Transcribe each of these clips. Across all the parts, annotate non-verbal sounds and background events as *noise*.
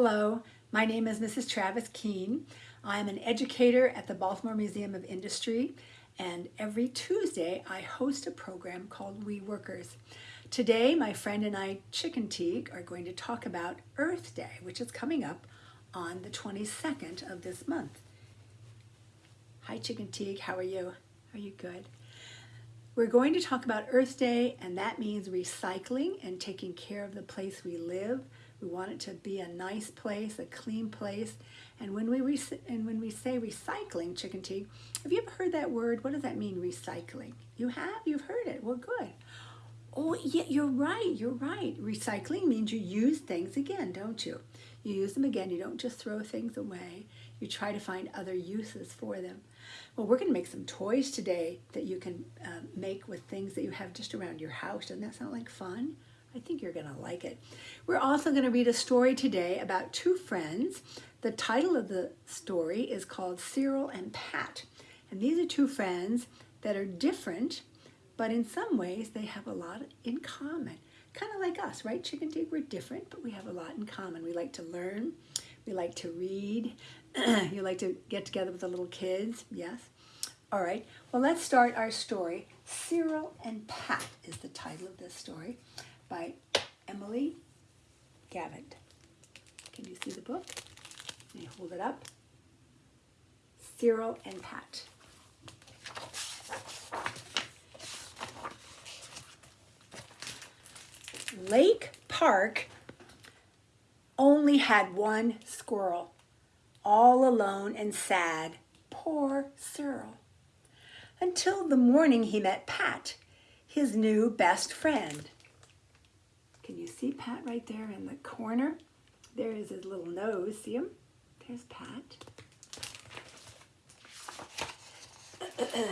Hello, my name is Mrs. Travis Keene. I'm an educator at the Baltimore Museum of Industry and every Tuesday I host a program called We Workers. Today my friend and I, Chicken Teague, are going to talk about Earth Day, which is coming up on the 22nd of this month. Hi Chicken Teague, how are you? Are you good? We're going to talk about Earth Day and that means recycling and taking care of the place we live, we want it to be a nice place, a clean place. And when we and when we say recycling, chicken tea, have you ever heard that word? What does that mean, recycling? You have? You've heard it. Well, good. Oh, yeah, you're right. You're right. Recycling means you use things again, don't you? You use them again. You don't just throw things away. You try to find other uses for them. Well, we're going to make some toys today that you can uh, make with things that you have just around your house. Doesn't that sound like fun? I think you're going to like it. We're also going to read a story today about two friends. The title of the story is called Cyril and Pat. And these are two friends that are different, but in some ways they have a lot in common. Kind of like us, right? Chicken Dig, we're different, but we have a lot in common. We like to learn. We like to read. *clears throat* you like to get together with the little kids, yes? All right, well, let's start our story. Cyril and Pat is the title of this story by Emily Gravett. Can you see the book? Can you hold it up? Cyril and Pat. Lake Park only had one squirrel, all alone and sad. Poor Cyril. Until the morning he met Pat, his new best friend. Can you see Pat right there in the corner? There is his little nose. See him? There's Pat. *clears throat*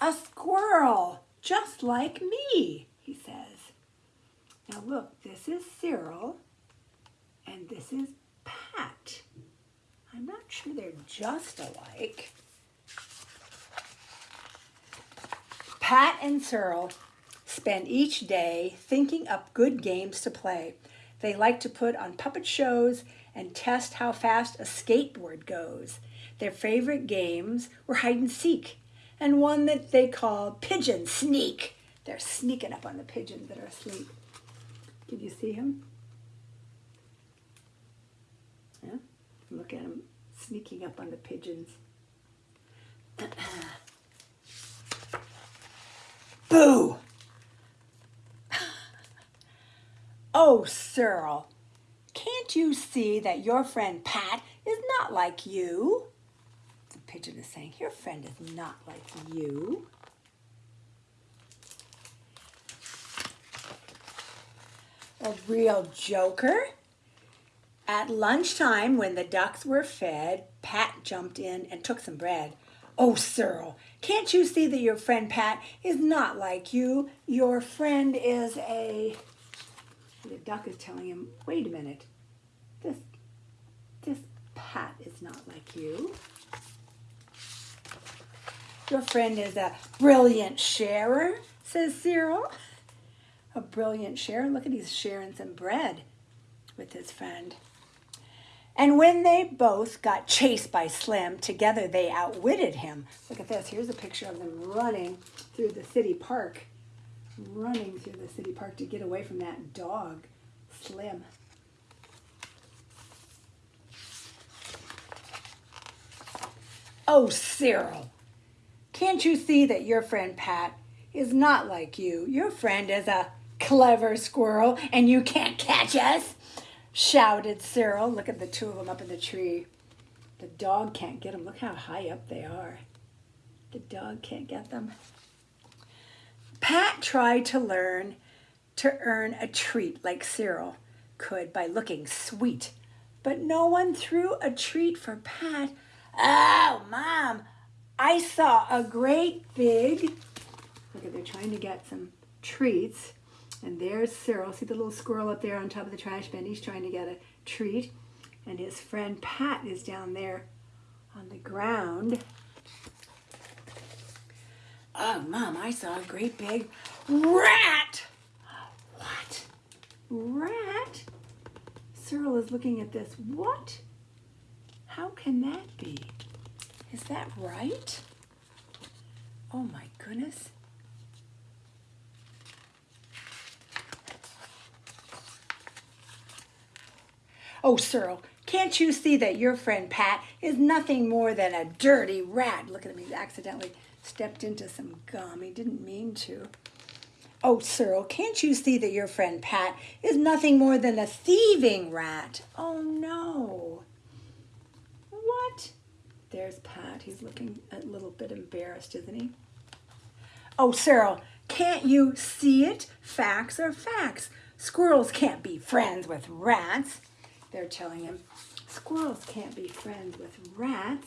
A squirrel, just like me, he says. Now look, this is Cyril, and this is Pat. I'm not sure they're just alike. Pat and Cyril spend each day thinking up good games to play. They like to put on puppet shows and test how fast a skateboard goes. Their favorite games were hide and seek and one that they call pigeon sneak. They're sneaking up on the pigeons that are asleep. Did you see him? Yeah? Look at him sneaking up on the pigeons. *clears throat* Boo! Oh, Cyril, can't you see that your friend Pat is not like you? The pigeon is saying, your friend is not like you. A real joker. At lunchtime, when the ducks were fed, Pat jumped in and took some bread. Oh, Cyril, can't you see that your friend Pat is not like you? Your friend is a the duck is telling him, wait a minute, this, this Pat is not like you. Your friend is a brilliant sharer, says Cyril. A brilliant sharer. Look at he's sharing some bread with his friend. And when they both got chased by Slim, together they outwitted him. Look at this. Here's a picture of them running through the city park running through the city park to get away from that dog, Slim. Oh, Cyril, can't you see that your friend Pat is not like you? Your friend is a clever squirrel and you can't catch us, shouted Cyril. Look at the two of them up in the tree. The dog can't get them. Look how high up they are. The dog can't get them. Pat tried to learn to earn a treat like Cyril could by looking sweet, but no one threw a treat for Pat. Oh, Mom, I saw a great big, look at, they're trying to get some treats. And there's Cyril. See the little squirrel up there on top of the trash bin? He's trying to get a treat. And his friend Pat is down there on the ground. Oh, Mom, I saw a great big rat. What? Rat? Cyril is looking at this. What? How can that be? Is that right? Oh my goodness. Oh, Cyril, can't you see that your friend Pat is nothing more than a dirty rat? Look at him, he's accidentally stepped into some gum. He didn't mean to. Oh, Cyril, can't you see that your friend Pat is nothing more than a thieving rat? Oh, no. What? There's Pat. He's looking a little bit embarrassed, isn't he? Oh, Cyril, can't you see it? Facts are facts. Squirrels can't be friends with rats. They're telling him, squirrels can't be friends with rats.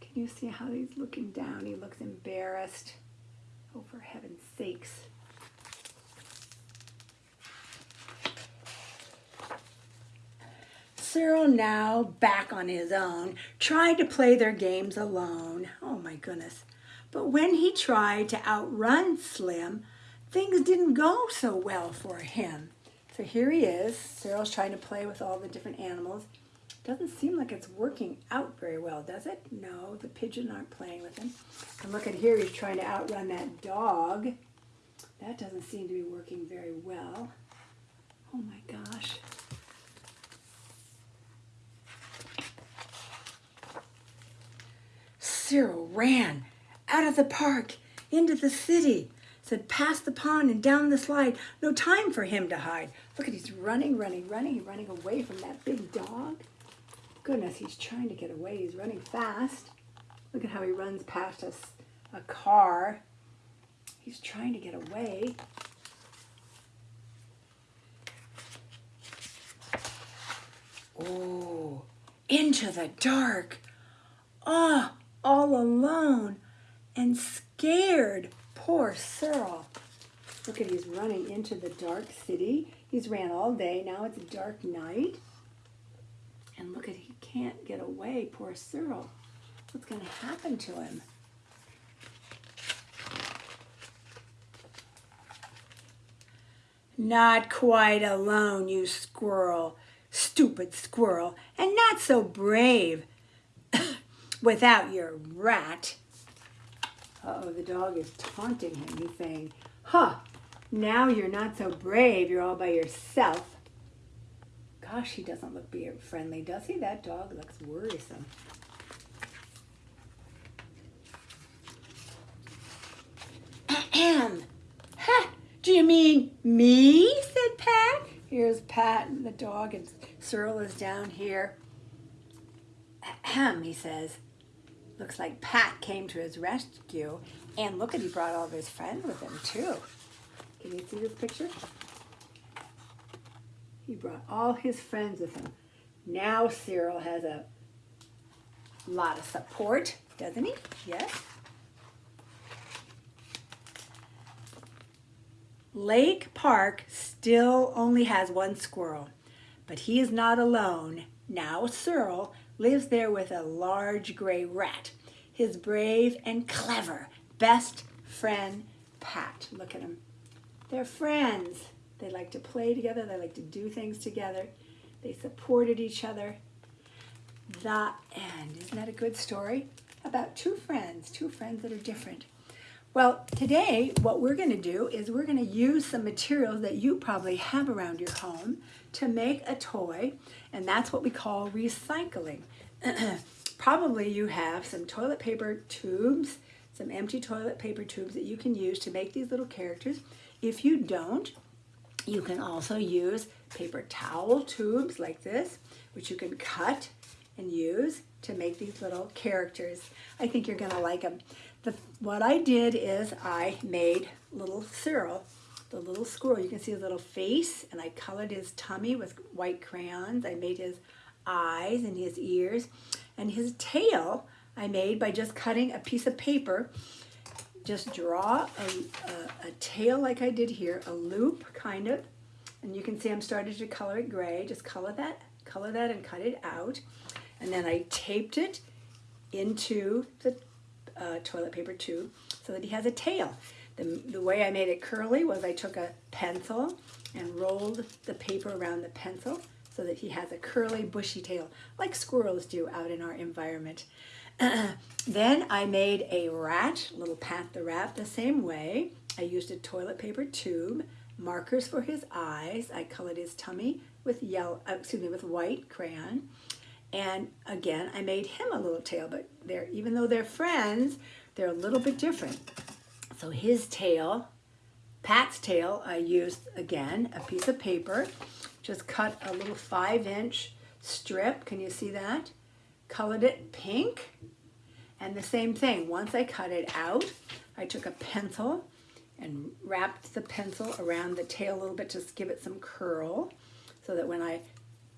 Can you see how he's looking down? He looks embarrassed. Oh, for heaven's sakes. Cyril, now back on his own, tried to play their games alone. Oh my goodness. But when he tried to outrun Slim, things didn't go so well for him. So here he is. Cyril's trying to play with all the different animals. Doesn't seem like it's working out very well, does it? No, the pigeon aren't playing with him. And look at here, he's trying to outrun that dog. That doesn't seem to be working very well. Oh my gosh. Cyril ran out of the park into the city. Said, past the pond and down the slide. No time for him to hide. Look at he's running, running, running, running away from that big dog. Goodness, he's trying to get away. He's running fast. Look at how he runs past us, a car. He's trying to get away. Oh, into the dark. Ah, oh, all alone and scared. Poor Cyril. Look at he's running into the dark city. He's ran all day. Now it's a dark night. And look at he can't get away. Poor Cyril. What's going to happen to him? Not quite alone, you squirrel. Stupid squirrel. And not so brave *coughs* without your rat. Uh-oh, the dog is taunting him. He's saying, huh, now you're not so brave. You're all by yourself. Gosh, he doesn't look beer friendly, does he? That dog looks worrisome. Ahem. Ha! Do you mean me? said Pat. Here's Pat and the dog, and Cyril is down here. Ahem, he says. Looks like Pat came to his rescue. And look at, he brought all of his friends with him too. Can you see this picture? He brought all his friends with him. Now Cyril has a lot of support, doesn't he? Yes. Lake Park still only has one squirrel, but he is not alone. Now Cyril lives there with a large gray rat, his brave and clever best friend, Pat. Look at him. They're friends. They like to play together. They like to do things together. They supported each other. The end. Isn't that a good story? About two friends, two friends that are different. Well, today what we're going to do is we're going to use some materials that you probably have around your home to make a toy, and that's what we call recycling. *clears throat* probably you have some toilet paper tubes, some empty toilet paper tubes that you can use to make these little characters. If you don't, you can also use paper towel tubes like this, which you can cut and use to make these little characters. I think you're gonna like them. The, what I did is I made little Cyril, the little squirrel. You can see his little face, and I colored his tummy with white crayons. I made his eyes and his ears, and his tail I made by just cutting a piece of paper. Just draw a, a, a tail like I did here, a loop kind of, and you can see I'm starting to color it gray. Just color that, color that and cut it out. And then I taped it into the uh, toilet paper tube so that he has a tail. The, the way I made it curly was I took a pencil and rolled the paper around the pencil so that he has a curly bushy tail like squirrels do out in our environment. *clears throat* then I made a rat, little Pat the rat, the same way. I used a toilet paper tube, markers for his eyes. I colored his tummy with yellow, uh, excuse me, with white crayon. And again, I made him a little tail, but they're, even though they're friends, they're a little bit different. So his tail, Pat's tail, I used, again, a piece of paper, just cut a little five inch strip. Can you see that? Colored it pink. And the same thing, once I cut it out, I took a pencil and wrapped the pencil around the tail a little bit to give it some curl so that when I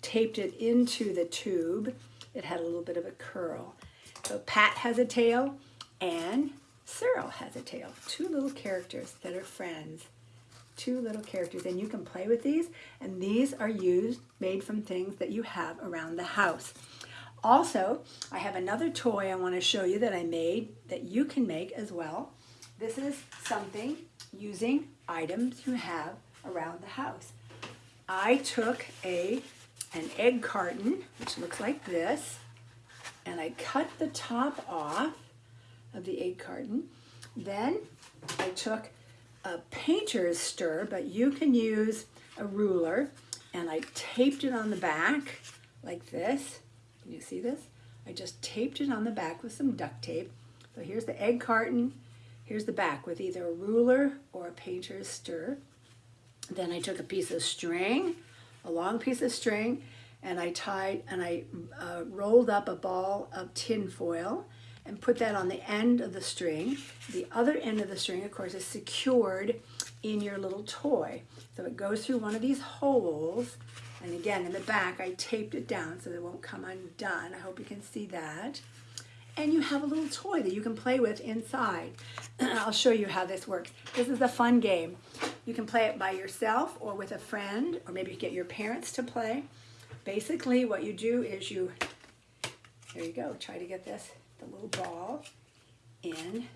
taped it into the tube, it had a little bit of a curl. So Pat has a tail and Cyril has a tail. Two little characters that are friends. Two little characters and you can play with these and these are used, made from things that you have around the house. Also, I have another toy I want to show you that I made that you can make as well. This is something using items you have around the house. I took a an egg carton, which looks like this, and I cut the top off of the egg carton. Then I took a painter's stir, but you can use a ruler, and I taped it on the back like this. Can you see this? I just taped it on the back with some duct tape. So here's the egg carton, here's the back with either a ruler or a painter's stir. Then I took a piece of string, a long piece of string, and I tied and I uh, rolled up a ball of tin foil and put that on the end of the string. The other end of the string, of course, is secured in your little toy. So it goes through one of these holes. And again, in the back, I taped it down so it won't come undone. I hope you can see that. And you have a little toy that you can play with inside. *clears throat* I'll show you how this works. This is a fun game. You can play it by yourself or with a friend, or maybe get your parents to play. Basically, what you do is you, there you go, try to get this, the little ball in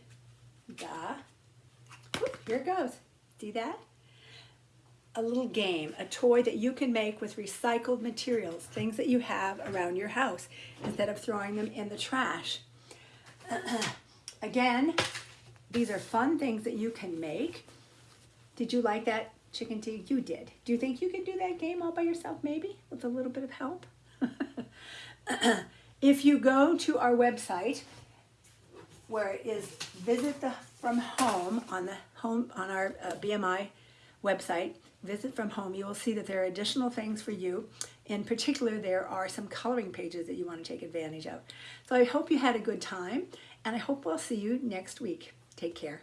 the, whoop, here it goes. See that? A little game, a toy that you can make with recycled materials, things that you have around your house, instead of throwing them in the trash. *clears throat* Again, these are fun things that you can make. Did you like that chicken tea? You did. Do you think you can do that game all by yourself, maybe, with a little bit of help? *clears throat* if you go to our website, where it is visit the from home on the home on our uh, BMI website, visit from home, you will see that there are additional things for you. In particular, there are some coloring pages that you want to take advantage of. So I hope you had a good time, and I hope we'll see you next week. Take care.